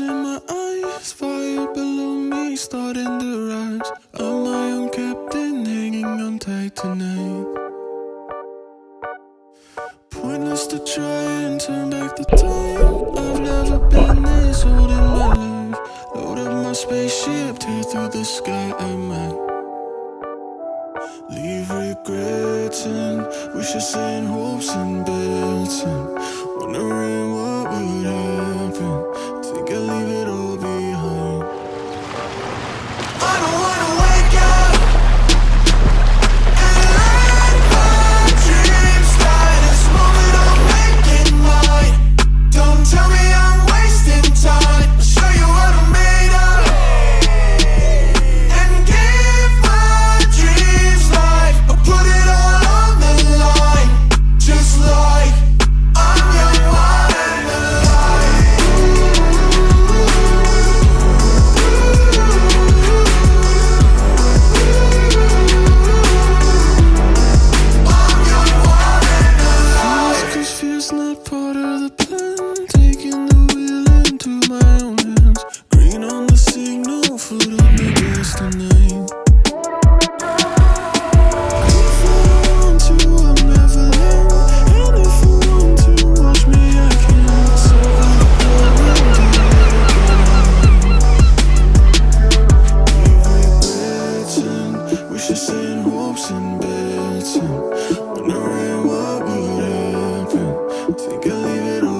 In my eyes, fire below me starting to rise. I'm my own captain, hanging on tight tonight. Pointless to try and turn back the time. I've never been this old in my life. Load up my spaceship, tear through the sky I might Leave regrets and wishes and hopes and bets And wondering what would happen waiting Wondering what would happen Think I'll leave it all.